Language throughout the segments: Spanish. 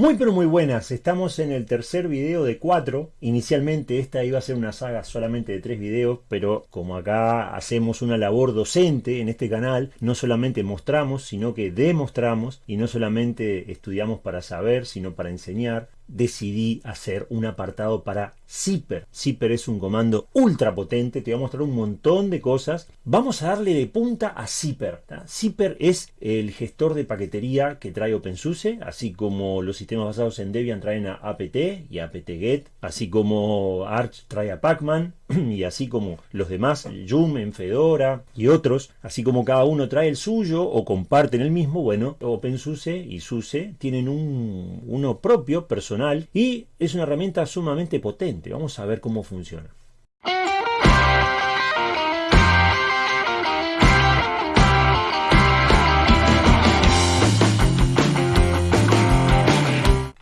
Muy pero muy buenas, estamos en el tercer video de cuatro. Inicialmente esta iba a ser una saga solamente de tres videos, pero como acá hacemos una labor docente en este canal, no solamente mostramos, sino que demostramos, y no solamente estudiamos para saber, sino para enseñar, decidí hacer un apartado para Zipper. Zipper es un comando ultra potente, te va a mostrar un montón de cosas. Vamos a darle de punta a Zipper. Zipper es el gestor de paquetería que trae OpenSUSE, así como los sistemas basados en Debian traen a apt y apt-get, así como Arch trae a Pacman, y así como los demás, Joom en Fedora y otros, así como cada uno trae el suyo o comparten el mismo, bueno, OpenSUSE y SUSE tienen un, uno propio, personal, y es una herramienta sumamente potente. Vamos a ver cómo funciona.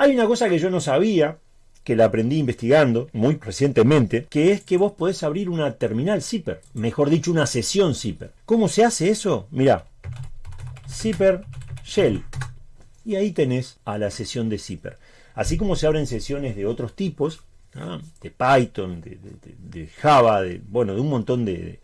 Hay una cosa que yo no sabía, que la aprendí investigando muy recientemente, que es que vos podés abrir una terminal zipper, mejor dicho una sesión zipper. ¿Cómo se hace eso? Mira, zipper shell, y ahí tenés a la sesión de zipper. Así como se abren sesiones de otros tipos, de Python, de, Java, de, bueno, de un montón de,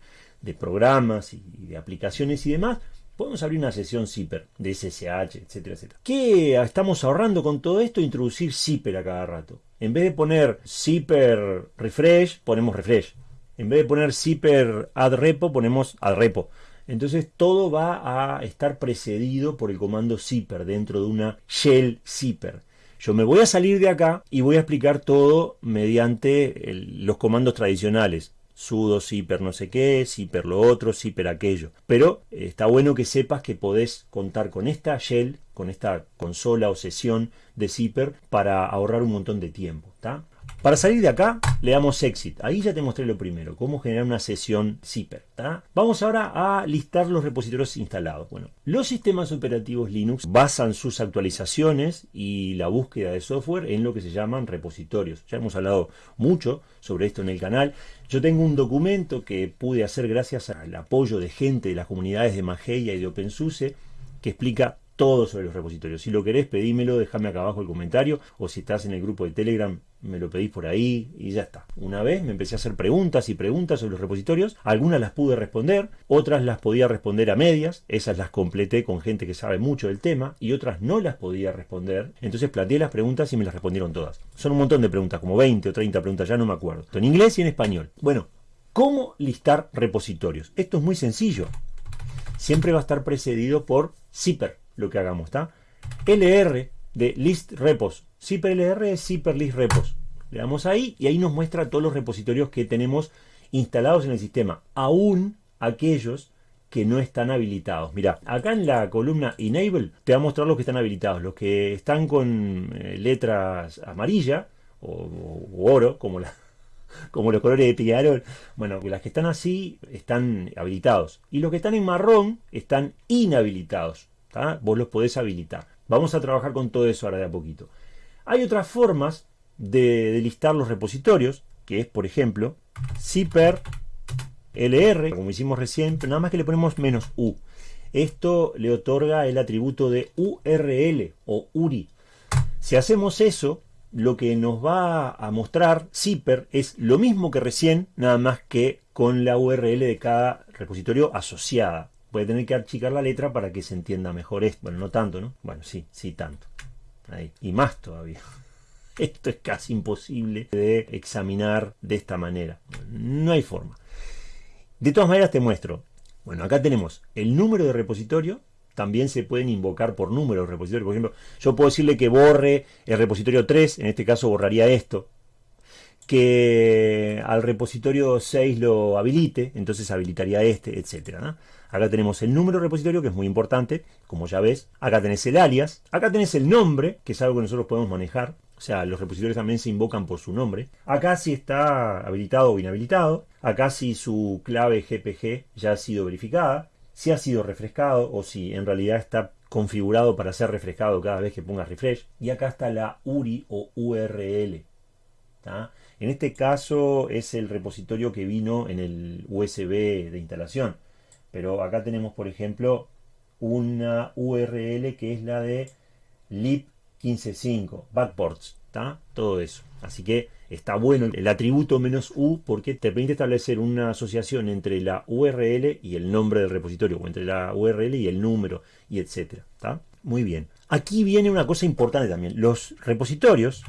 programas y de aplicaciones y demás, podemos abrir una sesión zipper de SSH, etcétera, etcétera. ¿Qué estamos ahorrando con todo esto? Introducir zipper a cada rato. En vez de poner zipper refresh, ponemos refresh. En vez de poner zipper add repo, ponemos add repo. Entonces todo va a estar precedido por el comando zipper dentro de una shell zipper. Yo me voy a salir de acá y voy a explicar todo mediante los comandos tradicionales sudo zipper no sé qué, zipper lo otro, zipper aquello. Pero eh, está bueno que sepas que podés contar con esta shell, con esta consola o sesión de zipper para ahorrar un montón de tiempo. Para salir de acá, le damos exit. Ahí ya te mostré lo primero, cómo generar una sesión zipper. Vamos ahora a listar los repositorios instalados. Bueno, los sistemas operativos Linux basan sus actualizaciones y la búsqueda de software en lo que se llaman repositorios. Ya hemos hablado mucho sobre esto en el canal. Yo tengo un documento que pude hacer gracias al apoyo de gente de las comunidades de Mageia y de OpenSUSE que explica todo sobre los repositorios. Si lo querés, pedímelo, déjame acá abajo el comentario, o si estás en el grupo de Telegram, me lo pedís por ahí y ya está. Una vez me empecé a hacer preguntas y preguntas sobre los repositorios, algunas las pude responder, otras las podía responder a medias, esas las completé con gente que sabe mucho del tema, y otras no las podía responder, entonces planteé las preguntas y me las respondieron todas. Son un montón de preguntas, como 20 o 30 preguntas, ya no me acuerdo. En inglés y en español. Bueno, ¿cómo listar repositorios? Esto es muy sencillo. Siempre va a estar precedido por zipper lo que hagamos, ¿está? LR de list repos. Zipper LR es zipper list repos. Le damos ahí y ahí nos muestra todos los repositorios que tenemos instalados en el sistema, aún aquellos que no están habilitados. Mira, acá en la columna Enable te va a mostrar los que están habilitados. Los que están con eh, letras amarilla o, oro, como, la, como los colores de Peñarol. Bueno, las que están así están habilitados. Y los que están en marrón están inhabilitados. Vos los podés habilitar. Vamos a trabajar con todo eso ahora de a poquito. Hay otras formas de, listar los repositorios, que es, por ejemplo, zipper lr, como hicimos recién, nada más que le ponemos menos u. Esto le otorga el atributo de URL o URI. Si hacemos eso, lo que nos va a mostrar zipper es lo mismo que recién, nada más que con la URL de cada repositorio asociada puede tener que achicar la letra para que se entienda mejor esto. Bueno, no tanto, ¿no? Bueno, sí, sí tanto. Ahí. Y más todavía. Esto es casi imposible de examinar de esta manera. No hay forma. De todas maneras te muestro. Bueno, acá tenemos el número de repositorio. También se pueden invocar por número de repositorio. Por ejemplo, yo puedo decirle que borre el repositorio 3. En este caso borraría esto que al repositorio 6 lo habilite, entonces habilitaría este, etcétera. Acá tenemos el número de repositorio, que es muy importante, como ya ves. Acá tenés el alias. Acá tenés el nombre, que es algo que nosotros podemos manejar. O sea, los repositorios también se invocan por su nombre. Acá si está habilitado o inhabilitado. Acá si su clave GPG ya ha sido verificada. Si ha sido refrescado o si en realidad está configurado para ser refrescado cada vez que pongas refresh. Y acá está la URI o URL. En este caso es el repositorio que vino en el USB de instalación. Pero acá tenemos, por ejemplo, una URL que es la de lib 15.5, backports, ¿está? Todo eso. Así que está bueno el atributo menos U porque te permite establecer una asociación entre la URL y el nombre del repositorio, o entre la URL y el número, y etcétera. Muy bien. Aquí viene una cosa importante también. Los repositorios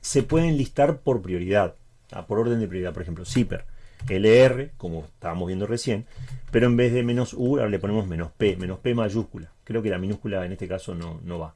se pueden listar por prioridad, por orden de prioridad. Por ejemplo, zipper, LR, como estábamos viendo recién, pero en vez de menos U ahora le ponemos menos P, menos P mayúscula. Creo que la minúscula en este caso no, no va.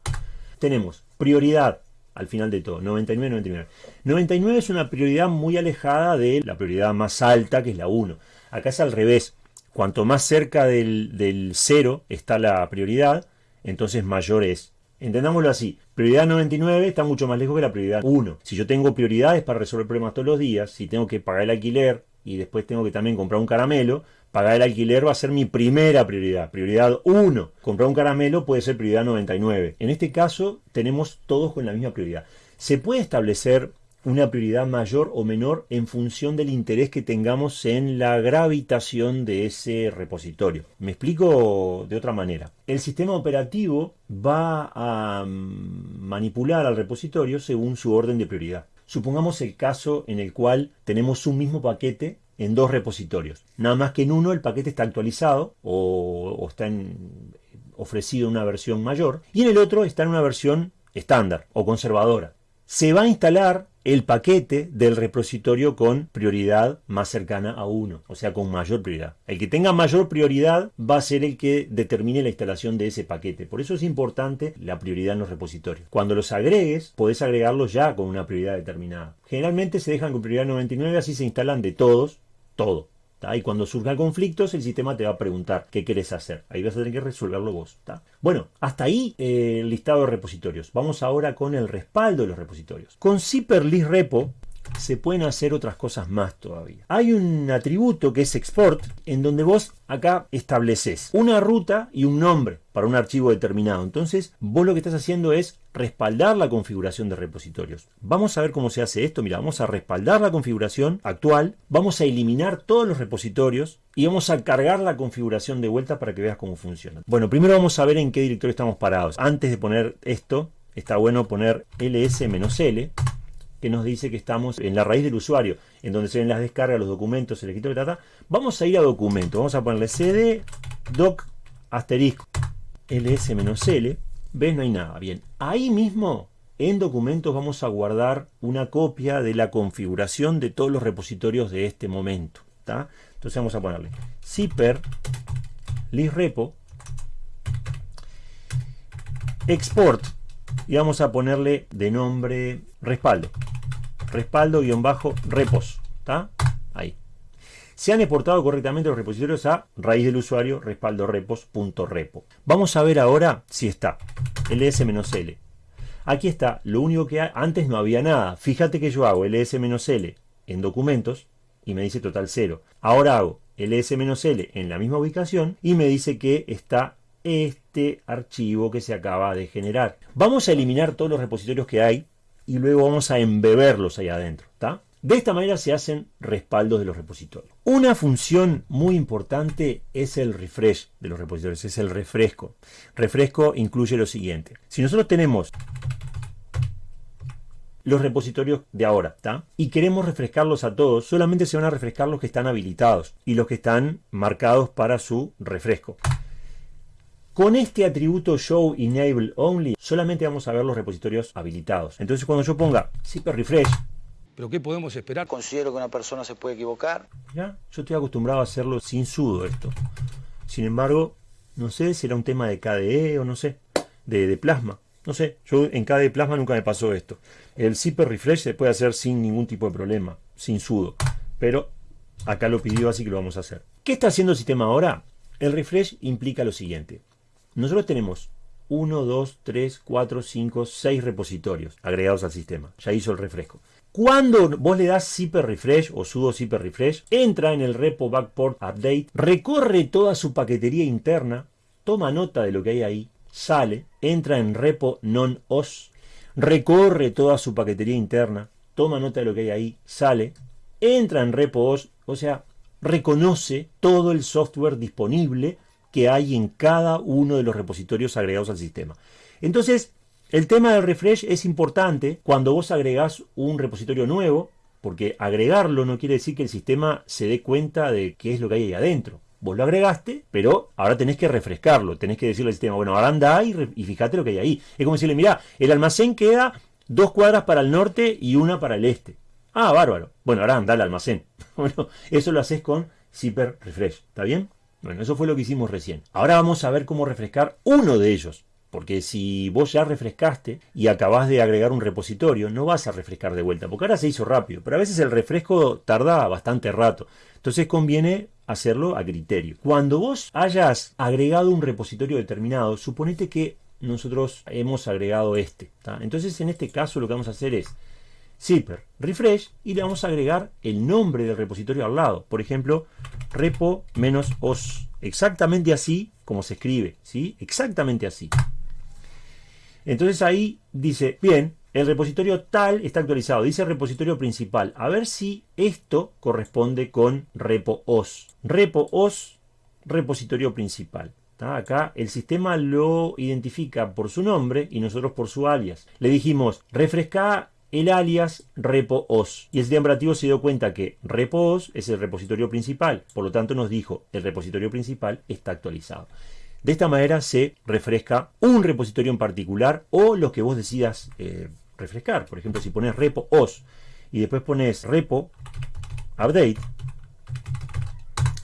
Tenemos prioridad al final de todo, 99, 99. 99 es una prioridad muy alejada de la prioridad más alta, que es la 1. Acá es al revés. Cuanto más cerca del, del 0 está la prioridad, entonces mayor es. Entendámoslo así, prioridad 99 está mucho más lejos que la prioridad 1. Si yo tengo prioridades para resolver problemas todos los días, si tengo que pagar el alquiler y después tengo que también comprar un caramelo, pagar el alquiler va a ser mi primera prioridad, prioridad 1. Comprar un caramelo puede ser prioridad 99. En este caso tenemos todos con la misma prioridad. Se puede establecer una prioridad mayor o menor en función del interés que tengamos en la gravitación de ese repositorio. Me explico de otra manera. El sistema operativo va a mm, manipular al repositorio según su orden de prioridad. Supongamos el caso en el cual tenemos un mismo paquete en dos repositorios. Nada más que en uno el paquete está actualizado o, está ofrecido una versión mayor y en el otro está en una versión estándar o conservadora. Se va a instalar el paquete del repositorio con prioridad más cercana a 1, o sea, con mayor prioridad. El que tenga mayor prioridad va a ser el que determine la instalación de ese paquete. Por eso es importante la prioridad en los repositorios. Cuando los agregues, podés agregarlos ya con una prioridad determinada. Generalmente se dejan con prioridad 99, así se instalan de todos, todo. Y cuando surjan conflictos, el sistema te va a preguntar qué quieres hacer. Ahí vas a tener que resolverlo vos. Bueno, hasta ahí eh, el listado de repositorios. Vamos ahora con el respaldo de los repositorios. Con Zipper List Repo se pueden hacer otras cosas más todavía. Hay un atributo que es export, en donde vos acá estableces una ruta y un nombre para un archivo determinado. Entonces, vos lo que estás haciendo es respaldar la configuración de repositorios. Vamos a ver cómo se hace esto. Mira, vamos a respaldar la configuración actual, vamos a eliminar todos los repositorios y vamos a cargar la configuración de vuelta para que veas cómo funciona. Bueno, primero vamos a ver en qué directorio estamos parados. Antes de poner esto, está bueno poner ls-l que nos dice que estamos en la raíz del usuario, en donde se ven las descargas, los documentos, el escritorio, trata. Vamos a ir a documento, vamos a ponerle cd doc asterisco ls-l, ves no hay nada, bien, ahí mismo en documentos vamos a guardar una copia de la configuración de todos los repositorios de este momento, entonces vamos a ponerle zipper list repo export y vamos a ponerle de nombre respaldo respaldo-repos. ¿Está? Ahí. Se han exportado correctamente los repositorios a raíz del usuario respaldo repos.repo. Vamos a ver ahora si está ls-l. Aquí está, lo único que antes no había nada. Fíjate que yo hago ls-l en documentos y me dice total 0. Ahora hago ls-l en la misma ubicación y me dice que está este archivo que se acaba de generar. Vamos a eliminar todos los repositorios que hay y luego vamos a embeberlos ahí adentro. De esta manera se hacen respaldos de los repositorios. Una función muy importante es el refresh de los repositorios, es el refresco. Refresco incluye lo siguiente. Si nosotros tenemos los repositorios de ahora. Y queremos refrescarlos a todos, solamente se van a refrescar los que están habilitados y los que están marcados para su refresco. Con este atributo show enable only, solamente vamos a ver los repositorios habilitados. Entonces cuando yo ponga zipper refresh, ¿Pero qué podemos esperar? Considero que una persona se puede equivocar. ¿ya? Yo estoy acostumbrado a hacerlo sin sudo esto. Sin embargo, no sé si era un tema de KDE o no sé, de, de plasma. No sé, yo en KDE Plasma nunca me pasó esto. El zipper refresh se puede hacer sin ningún tipo de problema, sin sudo. Pero acá lo pidió, así que lo vamos a hacer. ¿Qué está haciendo el sistema ahora? El refresh implica lo siguiente. Nosotros tenemos 1, 2, 3, 4, 5, 6 repositorios agregados al sistema. Ya hizo el refresco. Cuando vos le das zipper refresh o sudo zipper refresh, entra en el repo backport update, recorre toda su paquetería interna, toma nota de lo que hay ahí, sale, entra en repo non-os, recorre toda su paquetería interna, toma nota de lo que hay ahí, sale, entra en repo os, o sea, reconoce todo el software disponible que hay en cada uno de los repositorios agregados al sistema. Entonces, El tema del refresh es importante cuando vos agregás un repositorio nuevo, porque agregarlo no quiere decir que el sistema se dé cuenta de qué es lo que hay ahí adentro. Vos lo agregaste, pero ahora tenés que refrescarlo. Tenés que decirle al sistema, bueno, ahora anda ahí y, fíjate lo que hay ahí. Es como decirle, mira, el almacén queda dos cuadras para el norte y una para el este. Ah, bárbaro. Bueno, ahora anda al almacén. Bueno, eso lo haces con zipper refresh. ¿Está bien? Bueno, eso fue lo que hicimos recién. Ahora vamos a ver cómo refrescar uno de ellos. Porque si vos ya refrescaste y acabás de agregar un repositorio, no vas a refrescar de vuelta, porque ahora se hizo rápido, pero a veces el refresco tarda bastante rato. Entonces conviene hacerlo a criterio. Cuando vos hayas agregado un repositorio determinado, suponete que nosotros hemos agregado este. Entonces en este caso lo que vamos a hacer es zipper refresh y le vamos a agregar el nombre del repositorio al lado. Por ejemplo, repo-os. Exactamente así como se escribe. ¿sí? Exactamente así. Entonces ahí dice, bien, el repositorio tal está actualizado. Dice repositorio principal. A ver si esto corresponde con repo-os. Repo-os, repositorio principal. Acá el sistema lo identifica por su nombre y nosotros por su alias. Le dijimos, refresca el alias repo-os. Y el sistema operativo se dio cuenta que repo-os es el repositorio principal. Por lo tanto nos dijo, el repositorio principal está actualizado. De esta manera se refresca un repositorio en particular o lo que vos decidas eh, refrescar. Por ejemplo, si pones repo-os y después pones repo update,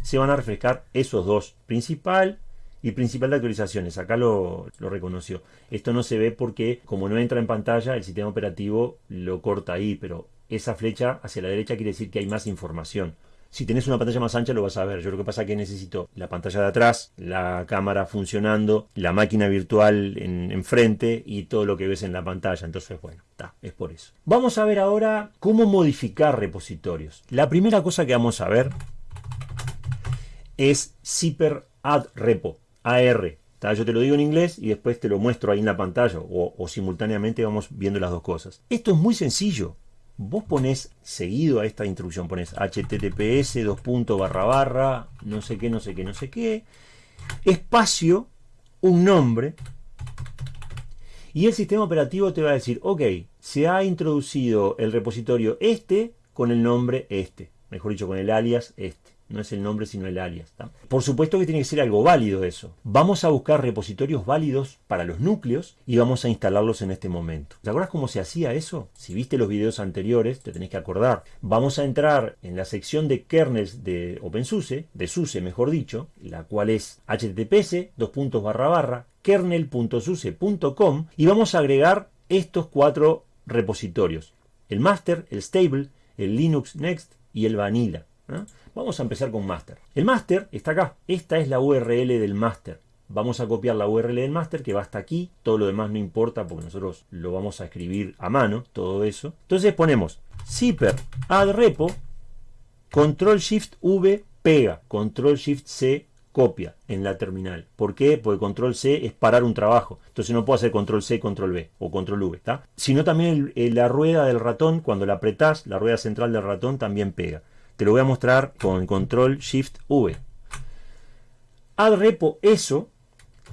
se van a refrescar esos dos, principal y principal de actualizaciones, acá lo, reconoció. Esto no se ve porque como no entra en pantalla, el sistema operativo lo corta ahí, pero esa flecha hacia la derecha quiere decir que hay más información. Si tenés una pantalla más ancha lo vas a ver. Yo lo que pasa es que necesito la pantalla de atrás, la cámara funcionando, la máquina virtual enfrente en y todo lo que ves en la pantalla. Entonces, bueno, está, es por eso. Vamos a ver ahora cómo modificar repositorios. La primera cosa que vamos a ver es zipper add repo. AR. Yo te lo digo en inglés y después te lo muestro ahí en la pantalla o, simultáneamente vamos viendo las dos cosas. Esto es muy sencillo. Vos pones seguido a esta instrucción, pones https, dos puntos, barra barra, no sé qué, no sé qué, no sé qué, espacio, un nombre, y el sistema operativo te va a decir, ok, se ha introducido el repositorio este con el nombre este, mejor dicho, con el alias este no es el nombre sino el alias. Por supuesto que tiene que ser algo válido eso. Vamos a buscar repositorios válidos para los núcleos y vamos a instalarlos en este momento. ¿Te acuerdas cómo se hacía eso? Si viste los videos anteriores, te tenés que acordar. Vamos a entrar en la sección de kernels de OpenSUSE, de SUSE mejor dicho, la cual es https dos puntos barra barra kernel.suse.com y vamos a agregar estos cuatro repositorios. El master, el stable, el Linux Next y el vanilla. Vamos a empezar con master. El master está acá. Esta es la URL del master. Vamos a copiar la URL del master que va hasta aquí. Todo lo demás no importa porque nosotros lo vamos a escribir a mano, todo eso. Entonces ponemos zipper add repo, control shift V pega, control shift C copia en la terminal. ¿Por qué? Porque control C es parar un trabajo. Entonces no puedo hacer control C, control V o control V. ¿está? Sino también la rueda del ratón, cuando la apretás, la rueda central del ratón también pega. Te lo voy a mostrar con control shift V. Add repo eso,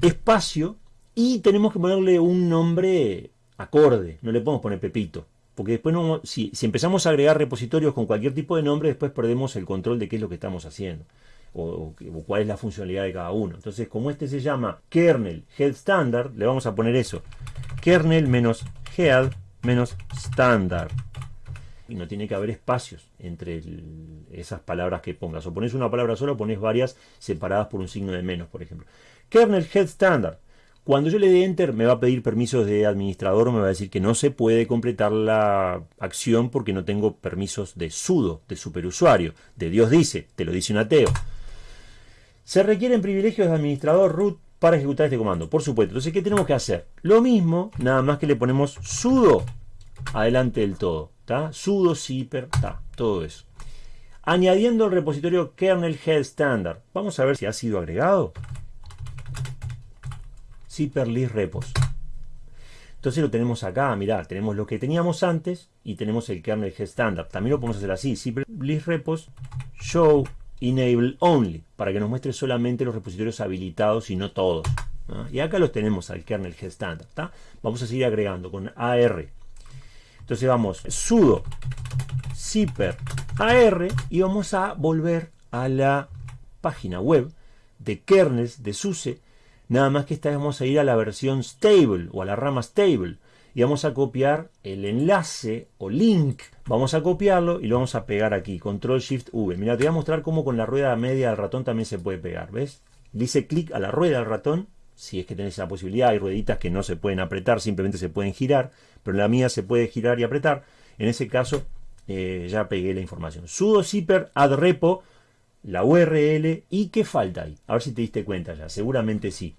espacio, y tenemos que ponerle un nombre acorde. No le podemos poner Pepito. Porque después, no, si, empezamos a agregar repositorios con cualquier tipo de nombre, después perdemos el control de qué es lo que estamos haciendo. O, cuál es la funcionalidad de cada uno. Entonces, como este se llama kernel head standard, le vamos a poner eso. Kernel menos head menos standard y no tiene que haber espacios entre esas palabras que pongas. O pones una palabra sola o pones varias separadas por un signo de menos, por ejemplo. Kernel Head Standard. Cuando yo le dé Enter me va a pedir permisos de administrador me va a decir que no se puede completar la acción porque no tengo permisos de sudo, de superusuario. De Dios dice, te lo dice un ateo. Se requieren privilegios de administrador root para ejecutar este comando, por supuesto. Entonces, ¿qué tenemos que hacer? Lo mismo, nada más que le ponemos sudo adelante del todo sudo zipper, todo eso. Añadiendo el repositorio kernel head standard. Vamos a ver si ha sido agregado. Zipper list repos. Entonces lo tenemos acá, mirá, tenemos lo que teníamos antes y tenemos el kernel head standard. También lo podemos hacer así, zipper list repos show enable only, para que nos muestre solamente los repositorios habilitados y no todos. Y acá los tenemos al kernel Head Standard. Vamos a seguir agregando con AR. Entonces vamos sudo zipper AR y vamos a volver a la página web de kernels de SUSE. Nada más que esta vamos a ir a la versión stable o a la rama stable y vamos a copiar el enlace o link. Vamos a copiarlo y lo vamos a pegar aquí, control shift V. Mira, te voy a mostrar cómo con la rueda media del ratón también se puede pegar, ¿ves? Dice clic a la rueda del ratón, si es que tenés esa posibilidad, hay rueditas que no se pueden apretar, simplemente se pueden girar, pero la mía se puede girar y apretar. En ese caso eh, ya pegué la información. sudo zipper add repo, la URL y qué falta ahí. A ver si te diste cuenta ya, seguramente sí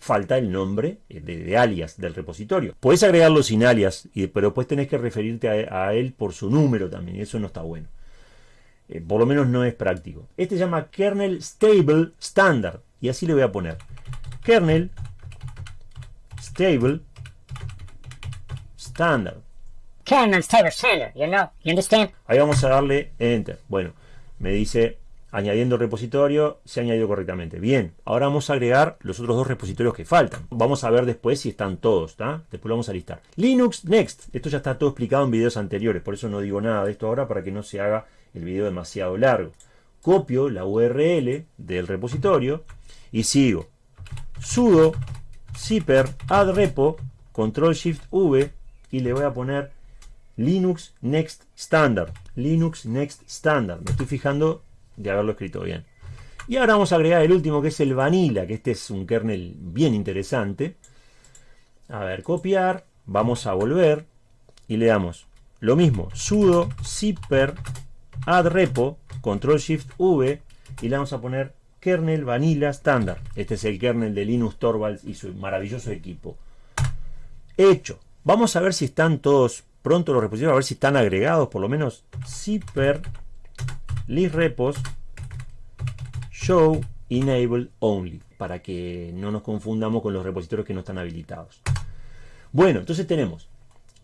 falta el nombre de, alias del repositorio. Puedes agregarlo sin alias, pero después tenés que referirte a, él por su número también, y eso no está bueno. Eh, por lo menos no es práctico. Este se llama kernel stable standard, y así le voy a poner. Kernel stable standard. Kernel stable standard, you know, you understand? Ahí vamos a darle enter. Bueno, me dice añadiendo repositorio, se ha añadido correctamente. Bien, ahora vamos a agregar los otros dos repositorios que faltan. Vamos a ver después si están todos, ¿está? Después lo vamos a listar. Linux Next, esto ya está todo explicado en videos anteriores, por eso no digo nada de esto ahora para que no se haga el video demasiado largo. Copio la URL del repositorio y sigo sudo zipper add repo control shift v y le voy a poner Linux Next Standard. Linux Next Standard. Me estoy fijando de haberlo escrito bien. Y ahora vamos a agregar el último que es el Vanilla, que este es un kernel bien interesante. A ver, copiar, vamos a volver y le damos lo mismo, sudo zipper add repo, control shift v y le vamos a poner kernel vanilla standard. Este es el kernel de Linux Torvalds y su maravilloso equipo. Hecho. Vamos a ver si están todos pronto los repositorios, a ver si están agregados, por lo menos zipper list repos show enable only para que no nos confundamos con los repositorios que no están habilitados. Bueno, entonces tenemos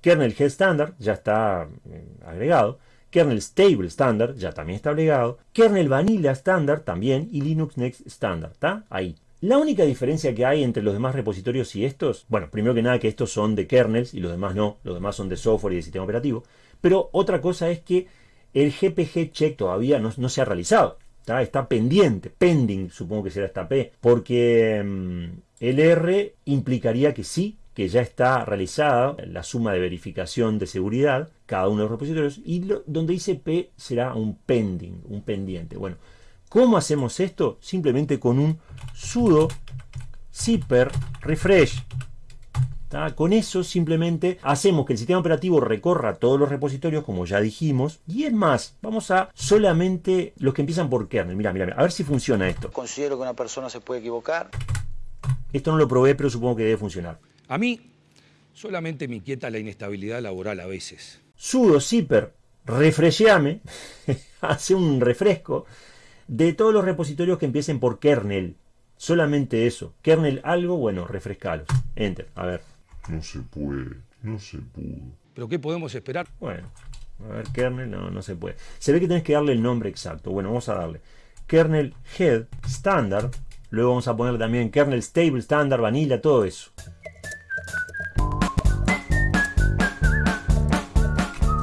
kernel head standard, ya está eh, agregado, kernel stable standard, ya también está agregado, kernel vanilla standard también y Linux Next standard, ¿está? Ahí. La única diferencia que hay entre los demás repositorios y estos, bueno, primero que nada que estos son de kernels y los demás no, los demás son de software y de sistema operativo, pero otra cosa es que el GPG check todavía no, se ha realizado. Está, pendiente, pending, supongo que será esta P, porque mm, el R implicaría que sí, que ya está realizada la suma de verificación de seguridad, cada uno de los repositorios, y donde dice P será un pending, un pendiente. Bueno, ¿cómo hacemos esto? Simplemente con un sudo zipper refresh con eso simplemente hacemos que el sistema operativo recorra todos los repositorios, como ya dijimos. Y es más, vamos a solamente los que empiezan por kernel. Mira, mira, a ver si funciona esto. Considero que una persona se puede equivocar. Esto no lo probé, pero supongo que debe funcionar. A mí solamente me inquieta la inestabilidad laboral a veces. Sudo zipper refresheame, hace un refresco de todos los repositorios que empiecen por kernel. Solamente eso. Kernel algo, bueno, refrescalos. Enter, a ver. No se puede, no se pudo. ¿Pero qué podemos esperar? Bueno, a ver, kernel, no, no se puede. Se ve que tenés que darle el nombre exacto. Bueno, vamos a darle kernel head standard. Luego vamos a poner también kernel stable standard, vanilla, todo eso.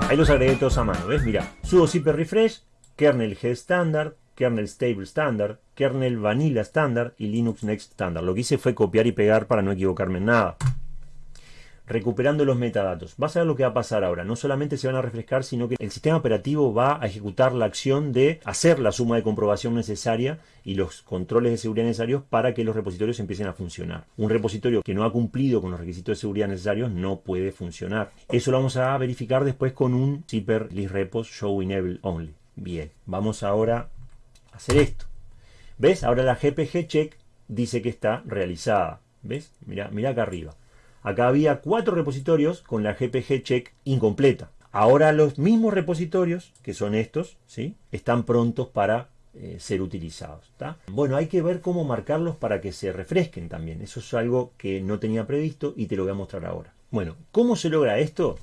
Ahí los agregué todos a mano, ¿ves? Mira, sudo zipper refresh, kernel head standard, kernel stable standard, kernel vanilla standard y Linux next standard. Lo que hice fue copiar y pegar para no equivocarme en nada recuperando los metadatos. Vas a ver lo que va a pasar ahora. No solamente se van a refrescar, sino que el sistema operativo va a ejecutar la acción de hacer la suma de comprobación necesaria y los controles de seguridad necesarios para que los repositorios empiecen a funcionar. Un repositorio que no ha cumplido con los requisitos de seguridad necesarios no puede funcionar. Eso lo vamos a verificar después con un zipper list repos show enable only. Bien, vamos ahora hacer esto. ¿Ves? Ahora la GPG check dice que está realizada. ¿Ves? Mira, mira acá arriba. Acá había cuatro repositorios con la GPG check incompleta. Ahora los mismos repositorios, que son estos, ¿sí? están prontos para eh, ser utilizados. Bueno, hay que ver cómo marcarlos para que se refresquen también. Eso es algo que no tenía previsto y te lo voy a mostrar ahora. Bueno, ¿cómo se logra esto?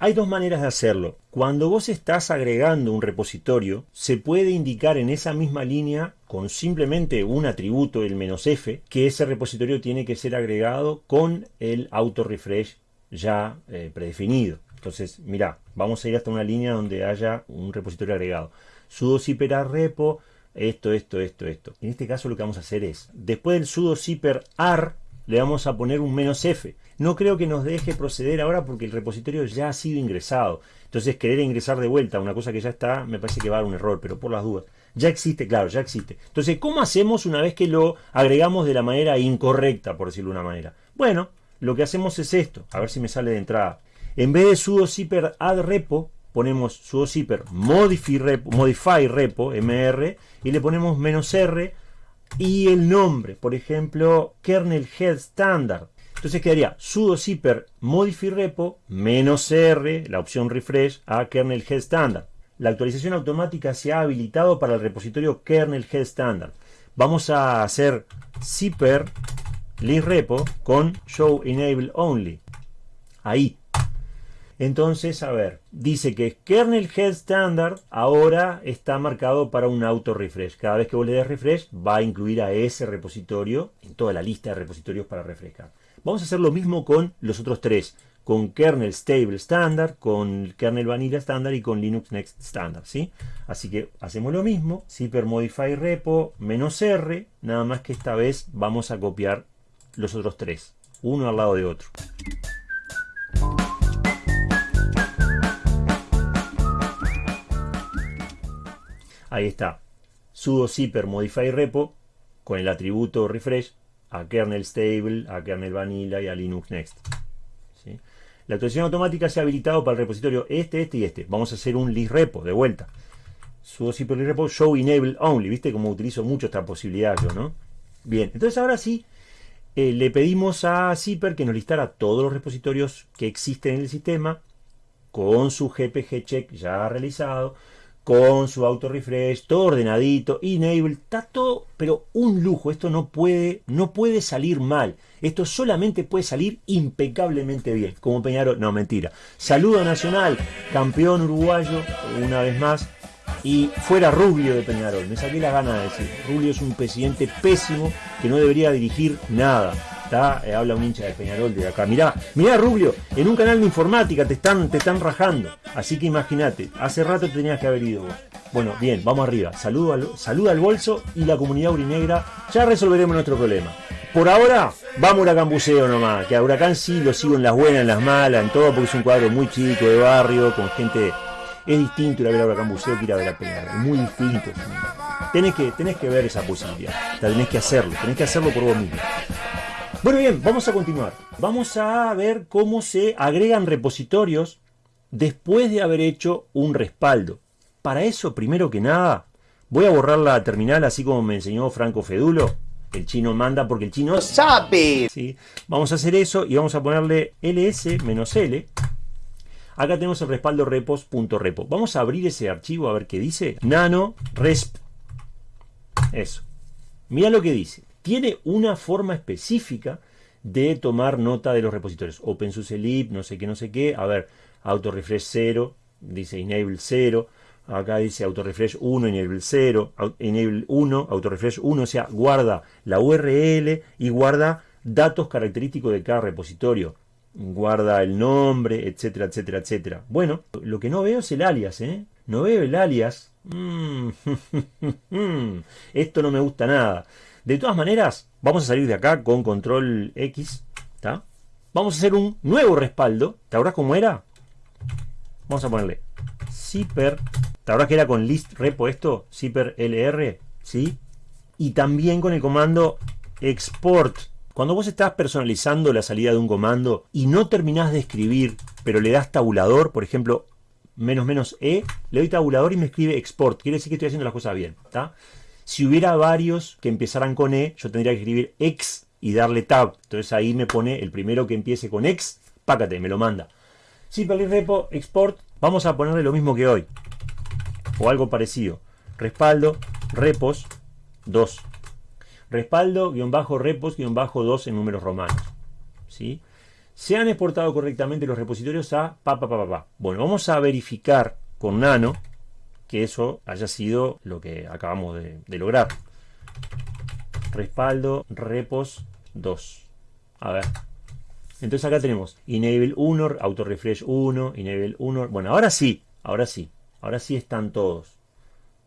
Hay dos maneras de hacerlo. Cuando vos estás agregando un repositorio, se puede indicar en esa misma línea con simplemente un atributo, el menos "-f", que ese repositorio tiene que ser agregado con el auto refresh ya eh, predefinido. Entonces, mira, vamos a ir hasta una línea donde haya un repositorio agregado. sudo repo, esto, esto, esto, esto. En este caso lo que vamos a hacer es, después del sudo zipper ar, le vamos a poner un menos "-f". No creo que nos deje proceder ahora porque el repositorio ya ha sido ingresado. Entonces querer ingresar de vuelta una cosa que ya está, me parece que va a dar un error, pero por las dudas. Ya existe, claro, ya existe. Entonces, ¿cómo hacemos una vez que lo agregamos de la manera incorrecta, por decirlo de una manera? Bueno, lo que hacemos es esto. A ver si me sale de entrada. En vez de sudo zipper add repo, ponemos sudo zipper modify repo, modify repo mr y le ponemos menos "-r y el nombre, por ejemplo, kernel head standard. Entonces quedaría sudo zipper modify repo menos "-r, la opción refresh, a kernel head standard. La actualización automática se ha habilitado para el repositorio kernel head standard. Vamos a hacer zipper list repo con show enable only. Ahí. Entonces, a ver, dice que kernel head standard ahora está marcado para un auto refresh. Cada vez que vos le des refresh, va a incluir a ese repositorio en toda la lista de repositorios para refrescar. Vamos a hacer lo mismo con los otros tres. Con kernel stable standard, con kernel vanilla standard y con linux next standard. ¿sí? Así que hacemos lo mismo. zipper modify repo menos r. Nada más que esta vez vamos a copiar los otros tres. Uno al lado de otro. Ahí está. sudo zipper modify repo con el atributo refresh a kernel stable, a kernel vanilla y a linux next. La actualización automática se ha habilitado para el repositorio este, este y este. Vamos a hacer un list repo de vuelta. sudo zipper list repo show enable only. ¿Viste cómo utilizo mucho esta posibilidad yo, no? Bien, entonces ahora sí eh, le pedimos a Zipper que nos listara todos los repositorios que existen en el sistema con su GPG check ya realizado con su auto refresh, todo ordenadito, enable, está todo, pero un lujo, esto no puede, no puede salir mal, esto solamente puede salir impecablemente bien, como Peñarol, no mentira, saludo nacional, campeón uruguayo, una vez más, y fuera Rubio de Peñarol, me saqué la gana de decir, Rubio es un presidente pésimo que no debería dirigir nada, eh, habla un hincha de Peñarol de acá. Mirá, mirá Rubio, en un canal de informática te están, te están rajando. Así que imagínate, hace rato te tenías que haber ido vos. Bueno, bien, vamos arriba. Saludo al, saluda al bolso y la comunidad urinegra. Ya resolveremos nuestro problema. Por ahora, vamos a Huracán Buceo nomás. Que a Huracán sí lo sigo en las buenas, en las malas, en todo, porque es un cuadro muy chico, de barrio, con gente. Es distinto ir a ver a Huracán Buceo que ir a ver a Peñarol. Es muy distinto. Tenés que, tenés que ver esa posibilidad. Tenés que hacerlo. Tenés que hacerlo por vos mismo. Bueno, bien, vamos a continuar. Vamos a ver cómo se agregan repositorios después de haber hecho un respaldo. Para eso, primero que nada, voy a borrar la terminal así como me enseñó Franco Fedulo. El chino manda porque el chino sabe. ¿Sí? Vamos a hacer eso y vamos a ponerle ls-l. Acá tenemos el respaldo repos.repo. Vamos a abrir ese archivo a ver qué dice. Nano resp. Eso. Mira lo que dice tiene una forma específica de tomar nota de los repositorios. OpenSUSE no sé qué, no sé qué. A ver, autorefresh 0, dice enable 0. Acá dice autorefresh 1, enable 0, enable 1, autorefresh 1. O sea, guarda la URL y guarda datos característicos de cada repositorio. Guarda el nombre, etcétera, etcétera, etcétera. Bueno, lo que no veo es el alias, ¿eh? No veo el alias. Mm, esto no me gusta nada. De todas maneras, vamos a salir de acá con control X. Vamos a hacer un nuevo respaldo. ¿Te acuerdas cómo era? Vamos a ponerle zipper. ¿Te acuerdas que era con list repo esto? Zipper lr. ¿Sí? Y también con el comando export. Cuando vos estás personalizando la salida de un comando y no terminás de escribir, pero le das tabulador, por ejemplo, menos menos e, le doy tabulador y me escribe export. Quiere decir que estoy haciendo las cosas bien. ¿está? Si hubiera varios que empezaran con E, yo tendría que escribir X y darle Tab. Entonces ahí me pone el primero que empiece con X, pácate, me lo manda. Simple repo, export, vamos a ponerle lo mismo que hoy. O algo parecido. Respaldo, repos, 2. Respaldo, guion bajo, repos, guion bajo, 2 en números romanos. ¿Sí? se han exportado correctamente los repositorios a pa, pa, pa, pa. Bueno, vamos a verificar con nano que eso haya sido lo que acabamos de, lograr. Respaldo repos 2. A ver. Entonces acá tenemos enable 1, auto refresh 1, enable 1. Bueno, ahora sí, ahora sí. Ahora sí están todos.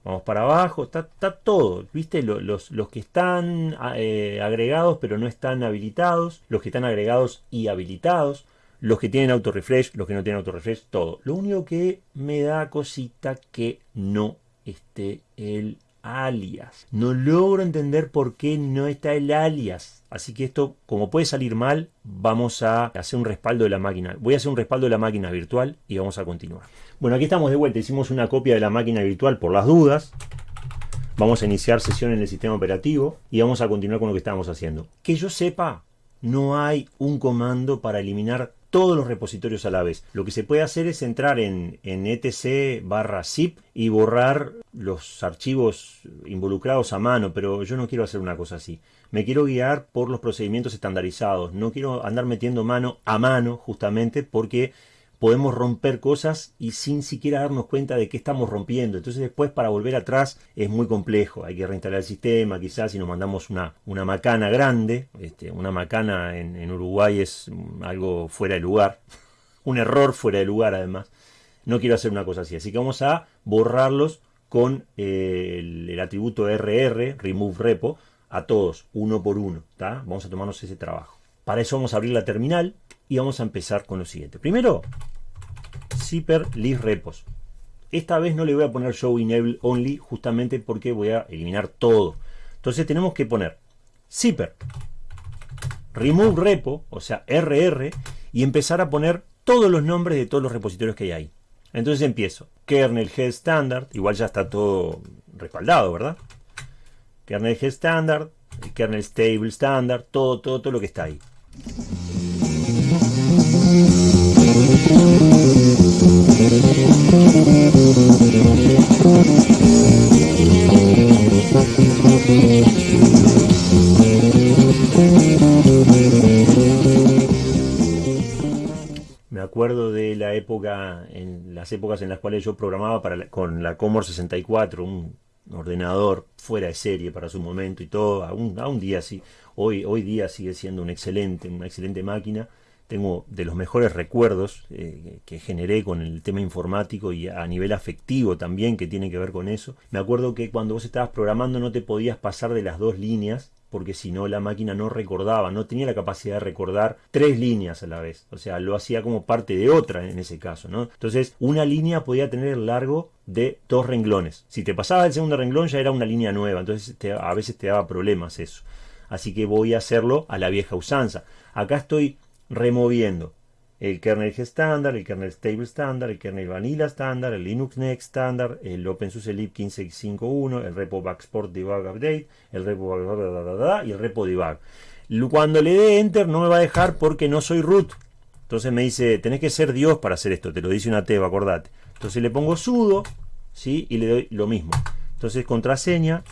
Vamos para abajo, está, todo, ¿viste? Los, los, que están eh, agregados pero no están habilitados, los que están agregados y habilitados, los que tienen auto refresh, los que no tienen auto refresh, todo. Lo único que me da cosita que no esté el alias. No logro entender por qué no está el alias. Así que esto, como puede salir mal, vamos a hacer un respaldo de la máquina. Voy a hacer un respaldo de la máquina virtual y vamos a continuar. Bueno, aquí estamos de vuelta. Hicimos una copia de la máquina virtual por las dudas. Vamos a iniciar sesión en el sistema operativo y vamos a continuar con lo que estábamos haciendo. Que yo sepa, no hay un comando para eliminar todos los repositorios a la vez. Lo que se puede hacer es entrar en, etc barra zip y borrar los archivos involucrados a mano, pero yo no quiero hacer una cosa así. Me quiero guiar por los procedimientos estandarizados. No quiero andar metiendo mano a mano justamente porque podemos romper cosas y sin siquiera darnos cuenta de qué estamos rompiendo. Entonces después para volver atrás es muy complejo. Hay que reinstalar el sistema, quizás si nos mandamos una, macana grande. Este, una macana en, Uruguay es algo fuera de lugar. Un error fuera de lugar además. No quiero hacer una cosa así. Así que vamos a borrarlos con eh, el, atributo RR, remove repo, a todos, uno por uno. Vamos a tomarnos ese trabajo. Para eso vamos a abrir la terminal y vamos a empezar con lo siguiente. Primero, zipper list repos. Esta vez no le voy a poner show enable only justamente porque voy a eliminar todo. Entonces tenemos que poner zipper remove repo, o sea rr, y empezar a poner todos los nombres de todos los repositorios que hay ahí. Entonces empiezo. Kernel head standard, igual ya está todo respaldado, ¿verdad? Kernel head standard, kernel stable standard, todo, todo, todo lo que está ahí. Me acuerdo de la época, en las épocas en las cuales yo programaba con la Commodore 64, un ordenador fuera de serie para su momento y todo, aún, un día sí, hoy, hoy día sigue siendo un excelente, una excelente máquina tengo de los mejores recuerdos eh, que generé con el tema informático y a nivel afectivo también que tiene que ver con eso. Me acuerdo que cuando vos estabas programando no te podías pasar de las dos líneas porque si no la máquina no recordaba, no tenía la capacidad de recordar tres líneas a la vez. O sea, lo hacía como parte de otra en ese caso, ¿no? Entonces, una línea podía tener el largo de dos renglones. Si te pasabas el segundo renglón ya era una línea nueva, entonces a veces te daba problemas eso. Así que voy a hacerlo a la vieja usanza. Acá estoy removiendo el kernel estándar, el kernel stable estándar, el kernel vanilla estándar, el Linux Next estándar, el OpenSUSE lib 1551, el repo backsport debug update, el repo y el repo debug. Cuando le dé enter no me va a dejar porque no soy root. Entonces me dice, tenés que ser Dios para hacer esto, te lo dice una teba, acordate. Entonces le pongo sudo, ¿sí? Y le doy lo mismo. Entonces contraseña,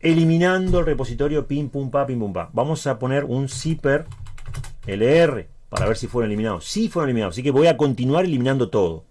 eliminando el repositorio pim pum pa pim pum pa. Vamos a poner un zipper LR para ver si fueron eliminados. Sí fueron eliminados, así que voy a continuar eliminando todo.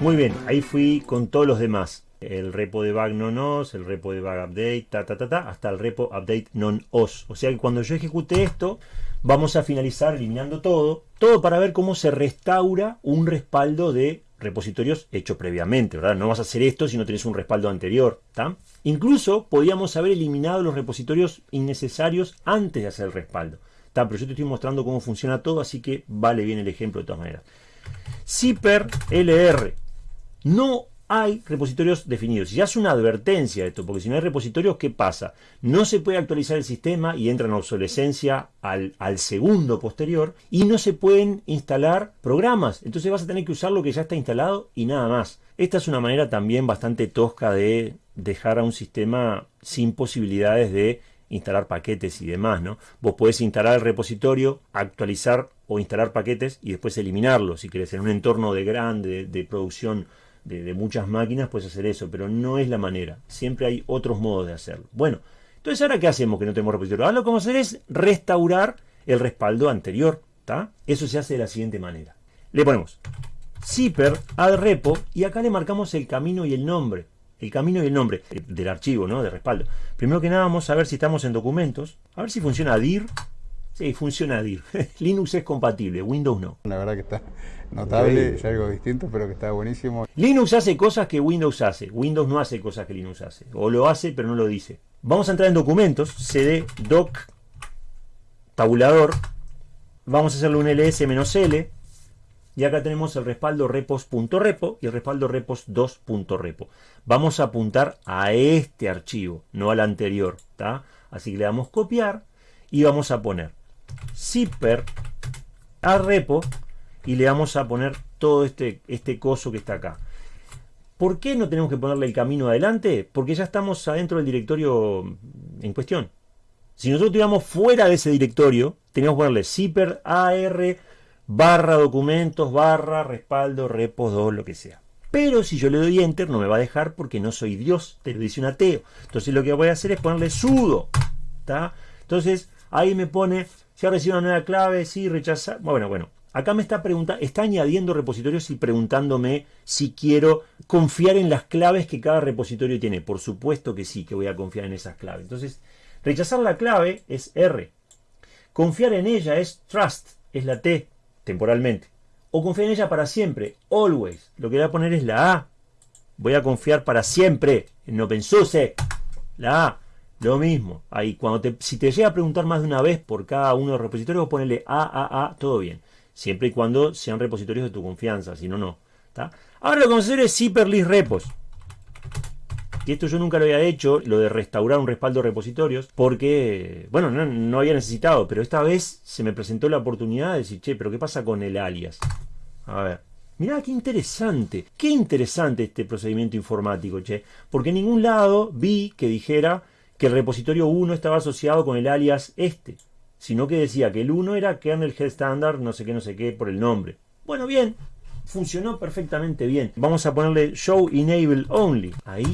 Muy bien, ahí fui con todos los demás. El repo de bug non-os, el repo de bug update, ta, ta, ta, ta, hasta el repo update non-os. O sea que cuando yo ejecute esto, vamos a finalizar eliminando todo, todo para ver cómo se restaura un respaldo de repositorios hecho previamente, ¿verdad? No vas a hacer esto si no tienes un respaldo anterior, Incluso podíamos haber eliminado los repositorios innecesarios antes de hacer el respaldo, Pero yo te estoy mostrando cómo funciona todo, así que vale bien el ejemplo de todas maneras. Zipper LR. No hay repositorios definidos. Y ya es una advertencia esto, porque si no hay repositorios, ¿qué pasa? No se puede actualizar el sistema y entra en obsolescencia al, segundo posterior y no se pueden instalar programas. Entonces vas a tener que usar lo que ya está instalado y nada más. Esta es una manera también bastante tosca de dejar a un sistema sin posibilidades de instalar paquetes y demás, ¿no? Vos podés instalar el repositorio, actualizar o instalar paquetes y después eliminarlos. Si querés, en un entorno de grande, de, producción de, muchas máquinas, puedes hacer eso, pero no es la manera. Siempre hay otros modos de hacerlo. Bueno, entonces ahora ¿qué hacemos que no tenemos repositorio? Ahora lo que vamos a hacer es restaurar el respaldo anterior, ¿está? Eso se hace de la siguiente manera. Le ponemos zipper add repo y acá le marcamos el camino y el nombre el camino y el nombre del archivo, ¿no? De respaldo. Primero que nada vamos a ver si estamos en documentos. A ver si funciona DIR. Sí, funciona DIR. Linux es compatible, Windows no. La verdad que está notable, es algo distinto, pero que está buenísimo. Linux hace cosas que Windows hace. Windows no hace cosas que Linux hace. O lo hace, pero no lo dice. Vamos a entrar en documentos. cd doc tabulador. Vamos a hacerle un ls-l y acá tenemos el respaldo repos.repo y el respaldo repos2.repo. Vamos a apuntar a este archivo, no al anterior. Así que le damos copiar y vamos a poner zipper a repo y le vamos a poner todo este, este coso que está acá. ¿Por qué no tenemos que ponerle el camino adelante? Porque ya estamos adentro del directorio en cuestión. Si nosotros estuviéramos fuera de ese directorio, teníamos que ponerle zipper ar barra documentos, barra respaldo, repos 2, lo que sea. Pero si yo le doy enter no me va a dejar porque no soy Dios, te lo dice un ateo. Entonces lo que voy a hacer es ponerle sudo. ¿está? Entonces ahí me pone, si ha recibido una nueva clave, sí, rechazar. Bueno, bueno. Acá me está preguntando, está añadiendo repositorios y preguntándome si quiero confiar en las claves que cada repositorio tiene. Por supuesto que sí, que voy a confiar en esas claves. Entonces, rechazar la clave es R. Confiar en ella es trust, es la T temporalmente. O confiar en ella para siempre, always. Lo que voy a poner es la A. Voy a confiar para siempre en OpenSUSE. La A. Lo mismo. Ahí, cuando te, si te llega a preguntar más de una vez por cada uno de los repositorios, ponerle A, A, A, todo bien. Siempre y cuando sean repositorios de tu confianza, si no, no. Ahora lo que vamos a es zipper list repos. Y esto yo nunca lo había hecho, lo de restaurar un respaldo de repositorios, porque, bueno, no, había necesitado, pero esta vez se me presentó la oportunidad de decir, che, pero ¿qué pasa con el alias? A ver. Mirá, qué interesante, qué interesante este procedimiento informático, che, porque en ningún lado vi que dijera que el repositorio 1 estaba asociado con el alias este, sino que decía que el 1 era kernel head standard, no sé qué, no sé qué, por el nombre. Bueno, bien, funcionó perfectamente bien. Vamos a ponerle show enable only, ahí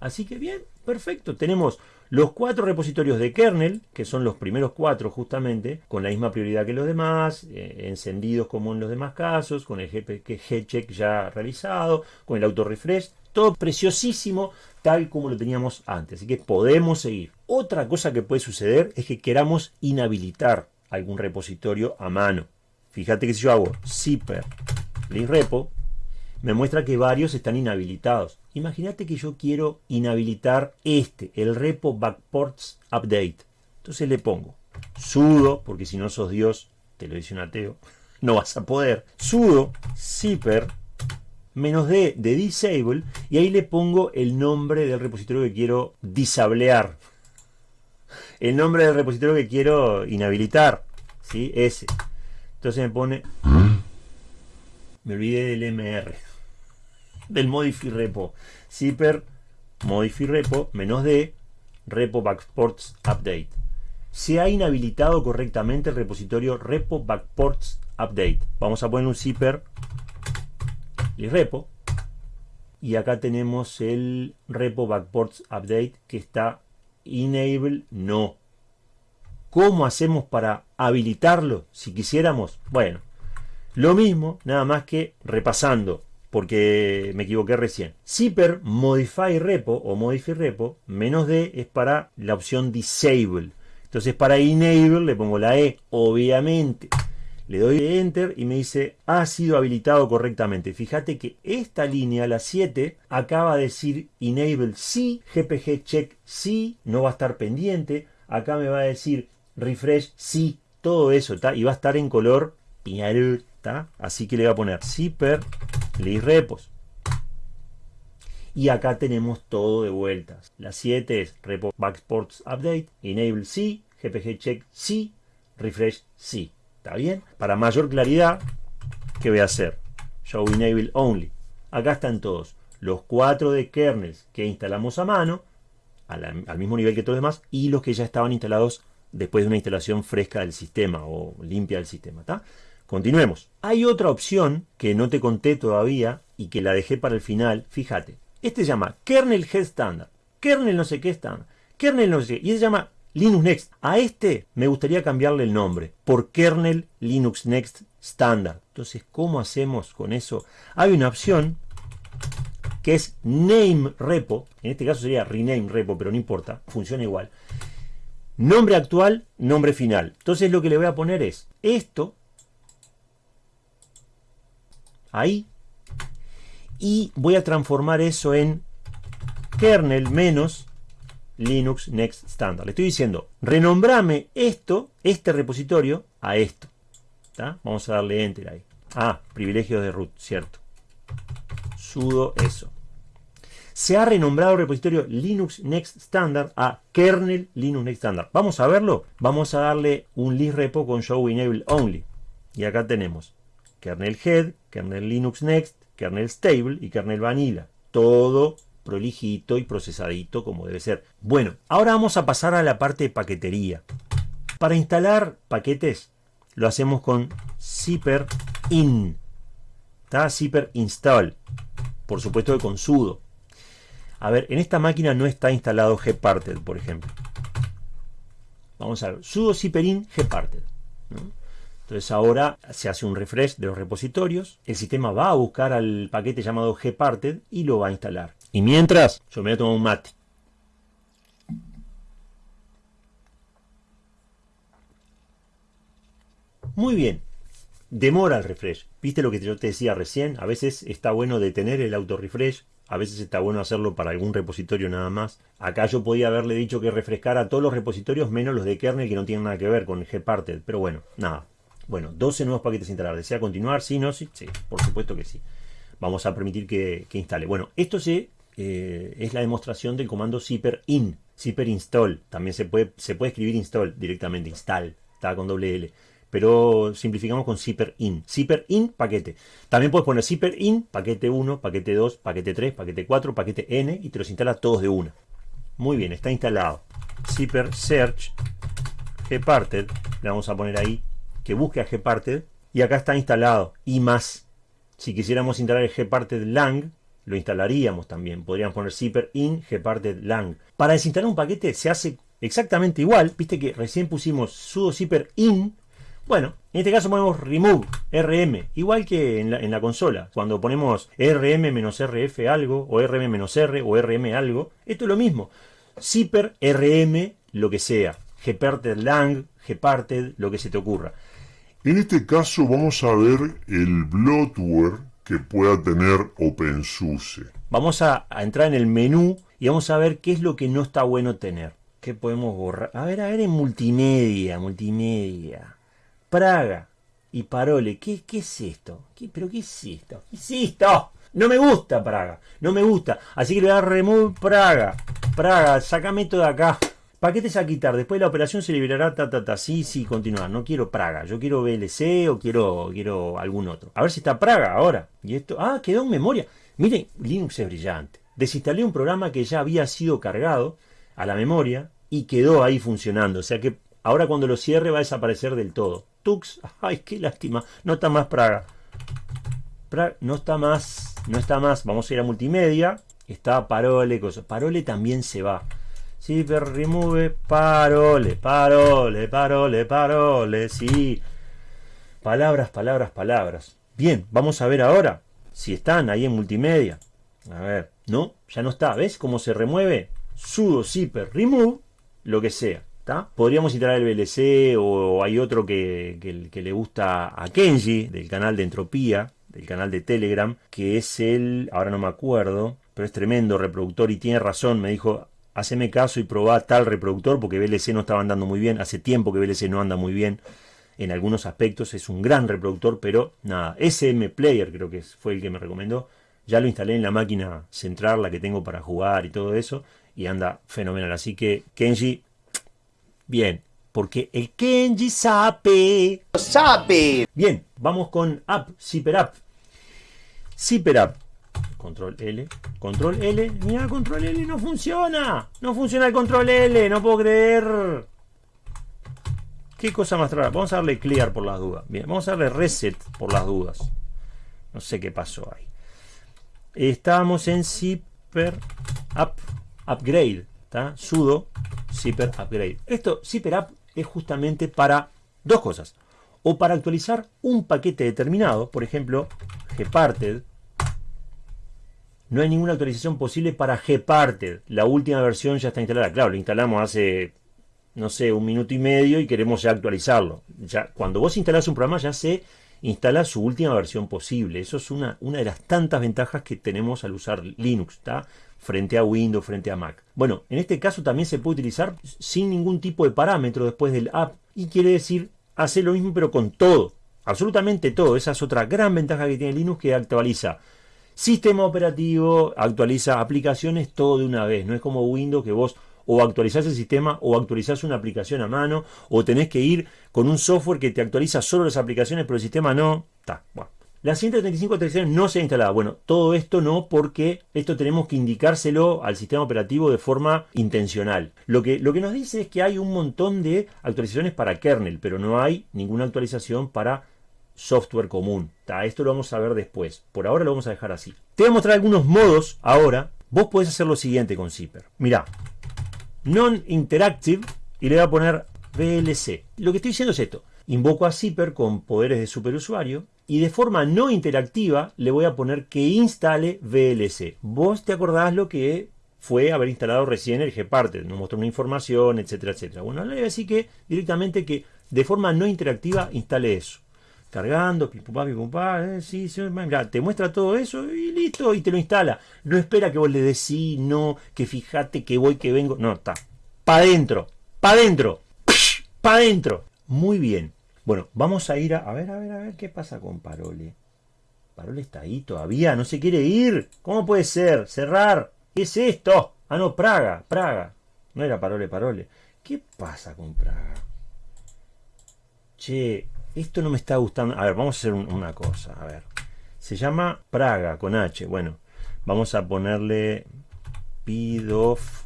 Así que bien, perfecto. Tenemos los cuatro repositorios de kernel, que son los primeros cuatro justamente, con la misma prioridad que los demás, eh, encendidos como en los demás casos, con el check ya realizado, con el auto refresh, todo preciosísimo tal como lo teníamos antes. Así que podemos seguir. Otra cosa que puede suceder es que queramos inhabilitar algún repositorio a mano. Fíjate que si yo hago zipper repo, me muestra que varios están inhabilitados. Imagínate que yo quiero inhabilitar este, el repo backports update. Entonces le pongo sudo, porque si no sos Dios, te lo dice un ateo, no vas a poder. sudo zipper menos d de disable y ahí le pongo el nombre del repositorio que quiero disablear. El nombre del repositorio que quiero inhabilitar. ¿sí? Ese. Entonces me pone... Me olvidé del MR del modify repo. Zipper modify repo menos d repo backports update. Se ha inhabilitado correctamente el repositorio repo backports update. Vamos a poner un zipper y repo. Y acá tenemos el repo backports update que está enable no. ¿Cómo hacemos para habilitarlo si quisiéramos? Bueno, lo mismo, nada más que repasando porque me equivoqué recién. Zipper Modify Repo o Modify Repo, menos D es para la opción Disable. Entonces para Enable le pongo la E, obviamente. Le doy Enter y me dice, ha sido habilitado correctamente. Fíjate que esta línea, la 7, acaba de decir Enable sí, GPG Check sí, no va a estar pendiente. Acá me va a decir Refresh sí, todo eso, está y va a estar en color Así que le voy a poner zipper list repos. Y acá tenemos todo de vueltas. La 7 es repo backports update, enable sí, gpg check sí, refresh sí. ¿Está bien? Para mayor claridad, ¿qué voy a hacer? Show enable only. Acá están todos. Los cuatro de kernels que instalamos a mano al mismo nivel que todos los demás y los que ya estaban instalados después de una instalación fresca del sistema o limpia del sistema. ¿tá? Continuemos. Hay otra opción que no te conté todavía y que la dejé para el final. Fíjate. Este se llama Kernel Head Standard. Kernel no sé qué standard. Kernel no sé qué. Y se llama Linux Next. A este me gustaría cambiarle el nombre por Kernel Linux Next Standard. Entonces, ¿cómo hacemos con eso? Hay una opción que es name repo, en este caso sería rename repo, pero no importa, funciona igual. Nombre actual, nombre final. Entonces lo que le voy a poner es esto, ahí, y voy a transformar eso en kernel menos Linux Next Standard. Le estoy diciendo, renombrame esto, este repositorio, a esto. Vamos a darle enter ahí. Ah, privilegios de root, cierto. Sudo eso se ha renombrado el repositorio Linux Next Standard a kernel Linux Next Standard. Vamos a verlo. Vamos a darle un list repo con show enable only. Y acá tenemos kernel head, kernel Linux Next, kernel stable y kernel vanilla. Todo prolijito y procesadito como debe ser. Bueno, ahora vamos a pasar a la parte de paquetería. Para instalar paquetes lo hacemos con zipper in. ¿Está? Zipper install. Por supuesto que con sudo. A ver, en esta máquina no está instalado gparted, por ejemplo. Vamos a ver, sudo zipperin gparted. ¿no? Entonces ahora se hace un refresh de los repositorios. El sistema va a buscar al paquete llamado gparted y lo va a instalar. Y mientras, yo me voy a tomar un mate. Muy bien. Demora el refresh. ¿Viste lo que yo te decía recién? A veces está bueno detener el auto refresh. A veces está bueno hacerlo para algún repositorio nada más. Acá yo podía haberle dicho que refrescara todos los repositorios menos los de kernel que no tienen nada que ver con gparted. Pero bueno, nada. Bueno, 12 nuevos paquetes instalar. ¿Desea continuar? Sí, no, sí. Sí, por supuesto que sí. Vamos a permitir que, que instale. Bueno, esto se, eh, es la demostración del comando zipper in. Zipper install. También se puede, se puede escribir install directamente. Install. Está con doble L pero simplificamos con zipper in. Zipper in, paquete. También puedes poner zipper in, paquete 1, paquete 2, paquete 3, paquete 4, paquete n y te los instala todos de una. Muy bien, está instalado. Zipper search gparted, le vamos a poner ahí que busque a gparted y acá está instalado y más. Si quisiéramos instalar el gparted lang, lo instalaríamos también. Podríamos poner zipper in gparted lang. Para desinstalar un paquete se hace exactamente igual. Viste que recién pusimos sudo zipper in bueno, en este caso ponemos remove rm, igual que en la, en la consola. Cuando ponemos rm-rf algo, o rm-r, o rm algo, esto es lo mismo. Zipper, rm, lo que sea. gparted lang, gparted, lo que se te ocurra. En este caso vamos a ver el bloatware que pueda tener OpenSUSE. Vamos a, entrar en el menú y vamos a ver qué es lo que no está bueno tener. ¿Qué podemos borrar? A ver, a ver en multimedia, multimedia. Praga y Parole. ¿Qué, qué es esto? ¿Qué, ¿Pero qué es esto? ¿Qué es esto? No me gusta Praga. No me gusta. Así que le voy a remove Praga. Praga, sácame esto de acá. Paquetes a quitar. Después de la operación se liberará ta ta ta. Sí, sí, continuar. No quiero Praga. Yo quiero VLC o quiero, quiero algún otro. A ver si está Praga ahora. Y esto. Ah, quedó en memoria. Miren, Linux es brillante. Desinstalé un programa que ya había sido cargado a la memoria y quedó ahí funcionando. O sea que ahora cuando lo cierre va a desaparecer del todo. Tux, ay, qué lástima. No está más Praga. Praga no está más, no está más. Vamos a ir a multimedia. Está Parole, cosas. Parole también se va. Sí, pero remove Parole, Parole, Parole, Parole. Sí. Palabras, palabras, palabras. Bien, vamos a ver ahora si están ahí en multimedia. A ver, no, ya no está. ¿Ves cómo se remueve? Sudo zipper remove, lo que sea. ¿tá? Podríamos instalar el VLC o hay otro que, que, le gusta a Kenji, del canal de Entropía, del canal de Telegram, que es el, ahora no me acuerdo, pero es tremendo reproductor y tiene razón, me dijo, haceme caso y probá tal reproductor porque VLC no estaba andando muy bien, hace tiempo que VLC no anda muy bien en algunos aspectos, es un gran reproductor, pero nada, SM Player creo que fue el que me recomendó, ya lo instalé en la máquina central, la que tengo para jugar y todo eso, y anda fenomenal, así que Kenji, bien, porque el Kenji sabe. ¡Sabe! Bien, vamos con App, Zipper App. Zipper App. Control L, control L, mira, control L no funciona, no funciona el control L, no puedo creer. ¿Qué cosa más rara? Vamos a darle clear por las dudas. Bien, vamos a darle reset por las dudas. No sé qué pasó ahí. Estamos en zipper up, upgrade, ¿está? sudo zipper upgrade. Esto, zipper up, es justamente para dos cosas. O para actualizar un paquete determinado, por ejemplo, gparted. No hay ninguna actualización posible para gparted. La última versión ya está instalada. Claro, lo instalamos hace, no sé, un minuto y medio y queremos ya actualizarlo. Ya, cuando vos instalás un programa ya se instala su última versión posible. Eso es una, una de las tantas ventajas que tenemos al usar Linux, ¿está? frente a Windows, frente a Mac. Bueno, en este caso también se puede utilizar sin ningún tipo de parámetro después del app y quiere decir hacer lo mismo pero con todo, absolutamente todo. Esa es otra gran ventaja que tiene Linux que actualiza sistema operativo, actualiza aplicaciones todo de una vez. No es como Windows que vos o actualizás el sistema o actualizás una aplicación a mano o tenés que ir con un software que te actualiza solo las aplicaciones pero el sistema no. Está, bueno. La 135 actualizaciones no se ha instalado. Bueno, todo esto no porque esto tenemos que indicárselo al sistema operativo de forma intencional. Lo que, lo que nos dice es que hay un montón de actualizaciones para kernel, pero no hay ninguna actualización para software común. Esto lo vamos a ver después. Por ahora lo vamos a dejar así. Te voy a mostrar algunos modos ahora. Vos podés hacer lo siguiente con Zipper. Mirá, non-interactive y le voy a poner VLC. Lo que estoy diciendo es esto. Invoco a Zipper con poderes de superusuario y de forma no interactiva le voy a poner que instale VLC. Vos te acordás lo que fue haber instalado recién el Gparted, nos mostró una información, etcétera, etcétera. Bueno, le voy a decir que directamente que de forma no interactiva instale eso. Cargando, pipupá, pipupá, eh, sí, sí, mira, te muestra todo eso y listo, y te lo instala. No espera que vos le sí, no, que fíjate que voy, que vengo. No, está. Pa' adentro, pa' adentro, pa' adentro. Muy bien. Bueno, vamos a ir a... A ver, a ver, a ver, ¿qué pasa con Parole? Parole está ahí todavía, no se quiere ir. ¿Cómo puede ser? Cerrar. ¿Qué es esto? Ah, no, Praga, Praga. No era Parole, Parole. ¿Qué pasa con Praga? Che, esto no me está gustando. A ver, vamos a hacer una cosa. A ver. Se llama Praga con H. Bueno, vamos a ponerle Pidof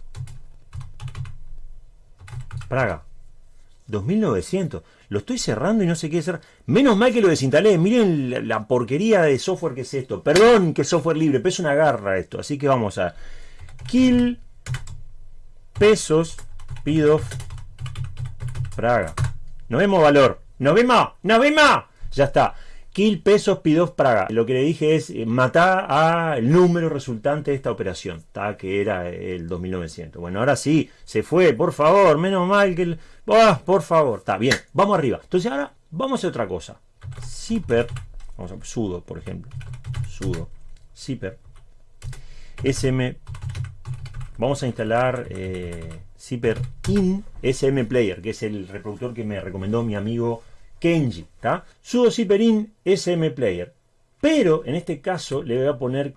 Praga. 2900. Lo estoy cerrando y no sé qué hacer. Menos mal que lo desinstalé. Miren la, porquería de software que es esto. Perdón que software libre, pero es una garra esto. Así que vamos a kill pesos pido Praga. No vemos valor. No vemos. No vemos. Ya está. Kill pesos pidos Praga. Lo que le dije es eh, matar al número resultante de esta operación, que era el 2900. Bueno, ahora sí, se fue, por favor, menos mal que el... Ah, por favor, está bien, vamos arriba. Entonces ahora vamos a otra cosa. Zipper, vamos a sudo, por ejemplo. Sudo, zipper, sm, vamos a instalar eh, zipper in sm player, que es el reproductor que me recomendó mi amigo Kenji, ¿está? Sudo in SM Player. Pero en este caso le voy a poner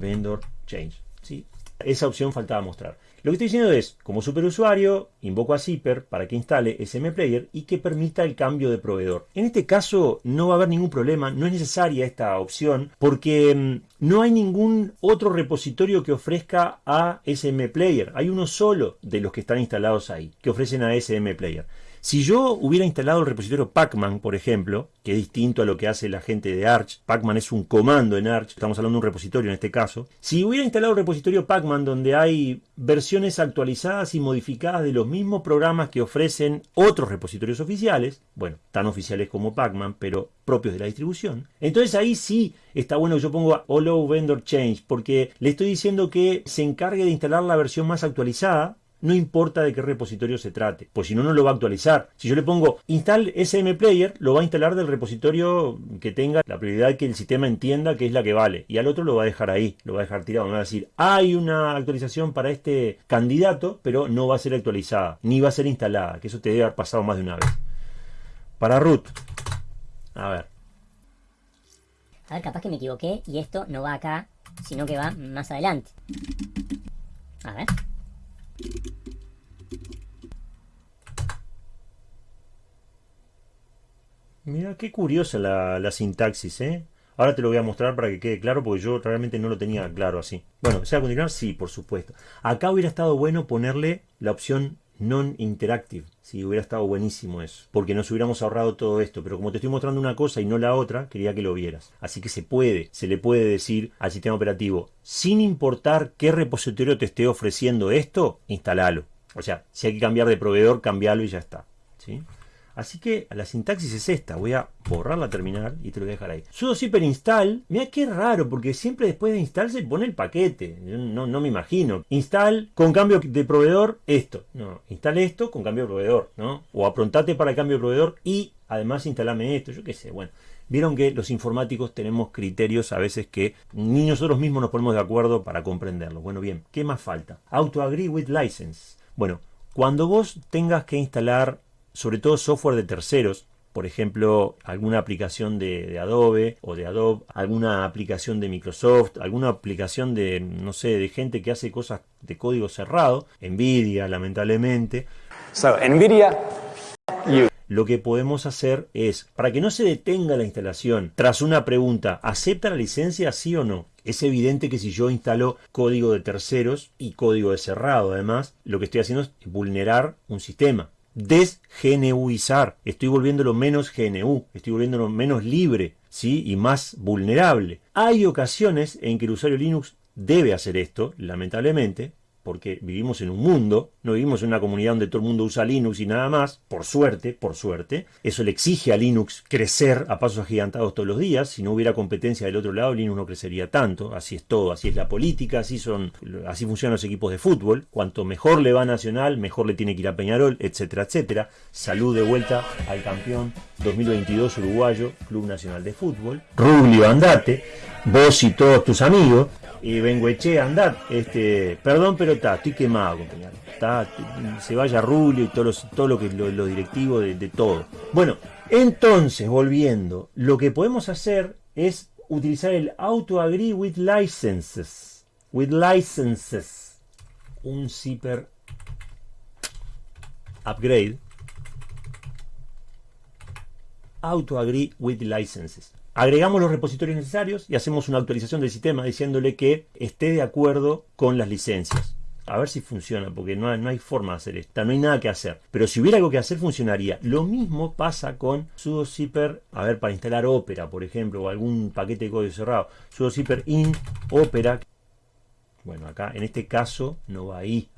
vendor change. ¿sí? Esa opción faltaba mostrar. Lo que estoy diciendo es, como superusuario, invoco a Zipper para que instale SM Player y que permita el cambio de proveedor. En este caso no va a haber ningún problema, no es necesaria esta opción porque mm, no hay ningún otro repositorio que ofrezca a SM Player. Hay uno solo de los que están instalados ahí, que ofrecen a SM Player. Si yo hubiera instalado el repositorio Pacman, por ejemplo, que es distinto a lo que hace la gente de Arch, Pacman es un comando en Arch, estamos hablando de un repositorio en este caso, si hubiera instalado el repositorio Pacman donde hay versiones actualizadas y modificadas de los mismos programas que ofrecen otros repositorios oficiales, bueno, tan oficiales como Pacman, pero propios de la distribución, entonces ahí sí está bueno que yo ponga Allow Vendor Change, porque le estoy diciendo que se encargue de instalar la versión más actualizada no importa de qué repositorio se trate, pues si no, no lo va a actualizar. Si yo le pongo install SM Player, lo va a instalar del repositorio que tenga la prioridad que el sistema entienda que es la que vale, y al otro lo va a dejar ahí, lo va a dejar tirado, me va a decir, hay una actualización para este candidato, pero no va a ser actualizada, ni va a ser instalada, que eso te debe haber pasado más de una vez. Para root, a ver. A ver, capaz que me equivoqué y esto no va acá, sino que va más adelante. A ver. Mira, qué curiosa la, sintaxis, ¿eh? Ahora te lo voy a mostrar para que quede claro porque yo realmente no lo tenía claro así. Bueno, ¿se va a continuar? Sí, por supuesto. Acá hubiera estado bueno ponerle la opción non-interactive. Sí, hubiera estado buenísimo eso. Porque nos hubiéramos ahorrado todo esto. Pero como te estoy mostrando una cosa y no la otra, quería que lo vieras. Así que se puede, se le puede decir al sistema operativo, sin importar qué repositorio te esté ofreciendo esto, instalalo. O sea, si hay que cambiar de proveedor, cambialo y ya está. ¿Sí? Así que la sintaxis es esta. Voy a borrar la terminal y te lo voy a dejar ahí. sudo zipper install. Mira qué raro, porque siempre después de install se pone el paquete. No, no me imagino. Install con cambio de proveedor esto. No, install esto con cambio de proveedor. ¿no? O aprontate para el cambio de proveedor y además instalame esto. Yo qué sé. Bueno. Vieron que los informáticos tenemos criterios a veces que ni nosotros mismos nos ponemos de acuerdo para comprenderlo. Bueno, bien, ¿qué más falta? Auto agree with license. Bueno, cuando vos tengas que instalar sobre todo software de terceros, por ejemplo, alguna aplicación de, Adobe o de Adobe, alguna aplicación de Microsoft, alguna aplicación de, no sé, de gente que hace cosas de código cerrado, Nvidia, lamentablemente. So, Nvidia, Lo que podemos hacer es, para que no se detenga la instalación, tras una pregunta, ¿acepta la licencia sí o no? Es evidente que si yo instalo código de terceros y código de cerrado, además, lo que estoy haciendo es vulnerar un sistema desgenuizar. Estoy volviéndolo menos GNU, estoy volviéndolo menos libre, ¿sí? Y más vulnerable. Hay ocasiones en que el usuario Linux debe hacer esto, lamentablemente, porque vivimos en un mundo, no vivimos en una comunidad donde todo el mundo usa Linux y nada más, por suerte, por suerte. Eso le exige a Linux crecer a pasos agigantados todos los días. Si no hubiera competencia del otro lado, Linux no crecería tanto. Así es todo, así es la política, así son, así funcionan los equipos de fútbol. Cuanto mejor le va Nacional, mejor le tiene que ir a Peñarol, etcétera, etcétera. Salud de vuelta al campeón 2022 uruguayo, Club Nacional de Fútbol. Rubio, andate, vos y todos tus amigos y Bengueche, andad, este, perdón, pero está, estoy quemado, compañero. Está, se vaya Rulio y todo, todo lo que lo, directivo de, de, todo. Bueno, entonces, volviendo, lo que podemos hacer es utilizar el auto agree with licenses. With licenses. Un zipper upgrade. Auto agree with licenses. Agregamos los repositorios necesarios y hacemos una actualización del sistema diciéndole que esté de acuerdo con las licencias. A ver si funciona, porque no hay, no hay forma de hacer esto, no hay nada que hacer. Pero si hubiera algo que hacer, funcionaría. Lo mismo pasa con sudo zipper, a ver, para instalar Opera, por ejemplo, o algún paquete de código cerrado. sudo zipper in Opera. Bueno, acá en este caso no va ahí.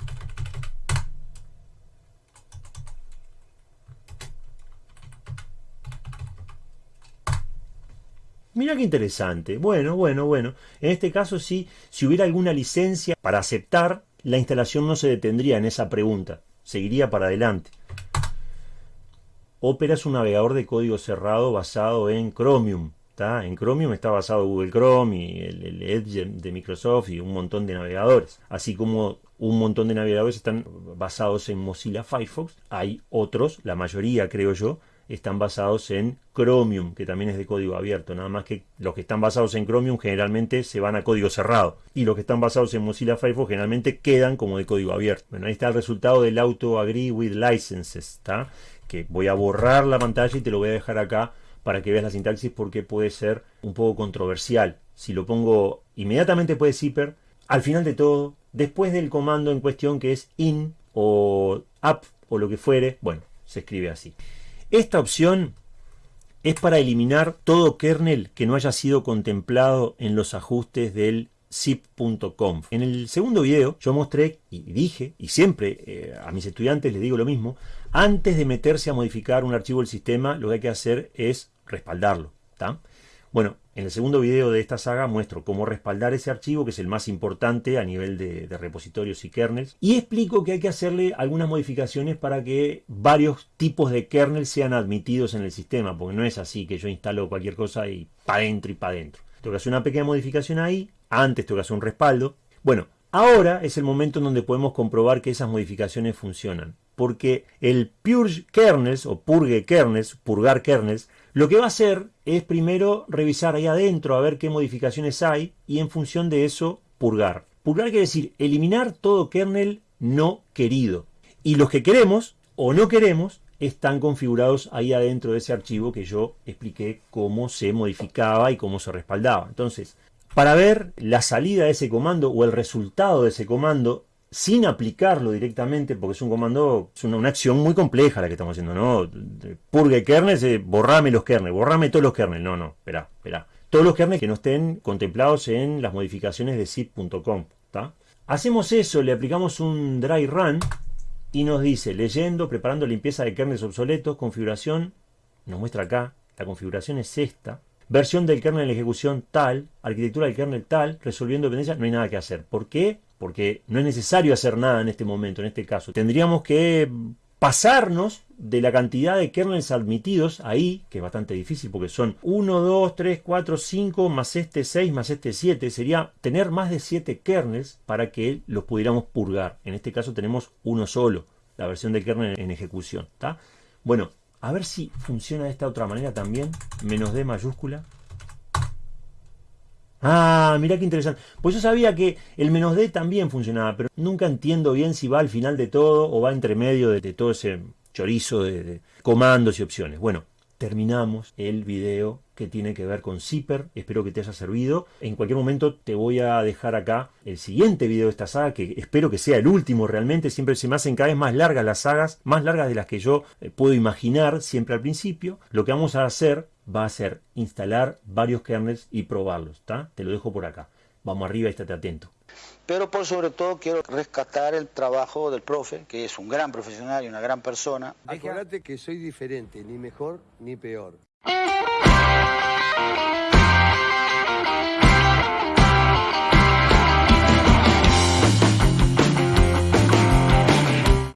Mira qué interesante. Bueno, bueno, bueno. En este caso sí, si hubiera alguna licencia para aceptar, la instalación no se detendría en esa pregunta. Seguiría para adelante. Opera es un navegador de código cerrado basado en Chromium. En Chromium está basado Google Chrome y el, Edge de Microsoft y un montón de navegadores. Así como un montón de navegadores están basados en Mozilla Firefox, hay otros, la mayoría creo yo, están basados en Chromium, que también es de código abierto. Nada más que los que están basados en Chromium generalmente se van a código cerrado. Y los que están basados en Mozilla Firefox generalmente quedan como de código abierto. Bueno, ahí está el resultado del Auto Agree with Licenses. ¿está? Que voy a borrar la pantalla y te lo voy a dejar acá para que veas la sintaxis porque puede ser un poco controversial. Si lo pongo inmediatamente puede zipper, al final de todo, después del comando en cuestión que es in o up o lo que fuere, bueno, se escribe así. Esta opción es para eliminar todo kernel que no haya sido contemplado en los ajustes del zip.conf. En el segundo video yo mostré y dije, y siempre eh, a mis estudiantes les digo lo mismo, antes de meterse a modificar un archivo del sistema, lo que hay que hacer es respaldarlo. Bueno, en el segundo video de esta saga muestro cómo respaldar ese archivo, que es el más importante a nivel de, repositorios y kernels, y explico que hay que hacerle algunas modificaciones para que varios tipos de kernels sean admitidos en el sistema, porque no es así que yo instalo cualquier cosa y para adentro y para adentro. Tengo que hacer una pequeña modificación ahí, antes tengo que hacer un respaldo. Bueno, ahora es el momento en donde podemos comprobar que esas modificaciones funcionan, porque el purge kernels o purge kernels, purgar kernels, lo que va a hacer es primero revisar ahí adentro a ver qué modificaciones hay y en función de eso purgar. Purgar quiere decir eliminar todo kernel no querido. Y los que queremos o no queremos están configurados ahí adentro de ese archivo que yo expliqué cómo se modificaba y cómo se respaldaba. Entonces, para ver la salida de ese comando o el resultado de ese comando sin aplicarlo directamente, porque es un comando, es una, acción muy compleja la que estamos haciendo, ¿no? Purgue kernels, eh, borrame los kernels, borrame todos los kernels. No, no, espera, espera. Todos los kernels que no estén contemplados en las modificaciones de zip.com, Hacemos eso, le aplicamos un dry run y nos dice, leyendo, preparando limpieza de kernels obsoletos, configuración, nos muestra acá, la configuración es esta, versión del kernel en ejecución tal, arquitectura del kernel tal, resolviendo dependencias, no hay nada que hacer. ¿Por qué? Porque no es necesario hacer nada en este momento, en este caso. Tendríamos que pasarnos de la cantidad de kernels admitidos ahí, que es bastante difícil porque son 1, 2, 3, 4, 5, más este 6, más este 7, sería tener más de 7 kernels para que los pudiéramos purgar. En este caso tenemos uno solo, la versión del kernel en ejecución. ¿está? Bueno, a ver si funciona de esta otra manera también. Menos D mayúscula. Ah, mira qué interesante. Pues yo sabía que el menos D también funcionaba, pero nunca entiendo bien si va al final de todo o va entre medio de, todo ese chorizo de comandos y opciones. Bueno, terminamos el video que tiene que ver con Zipper. Espero que te haya servido. En cualquier momento te voy a dejar acá el siguiente video de esta saga, que espero que sea el último realmente. Siempre se me hacen cada vez más largas las sagas, más largas de las que yo eh, puedo imaginar siempre al principio. Lo que vamos a hacer va a ser instalar varios kernels y probarlos. Te lo dejo por acá. Vamos arriba y estate atento. Pero por sobre todo quiero rescatar el trabajo del profe, que es un gran profesional y una gran persona. Acordate que soy diferente, ni mejor ni peor.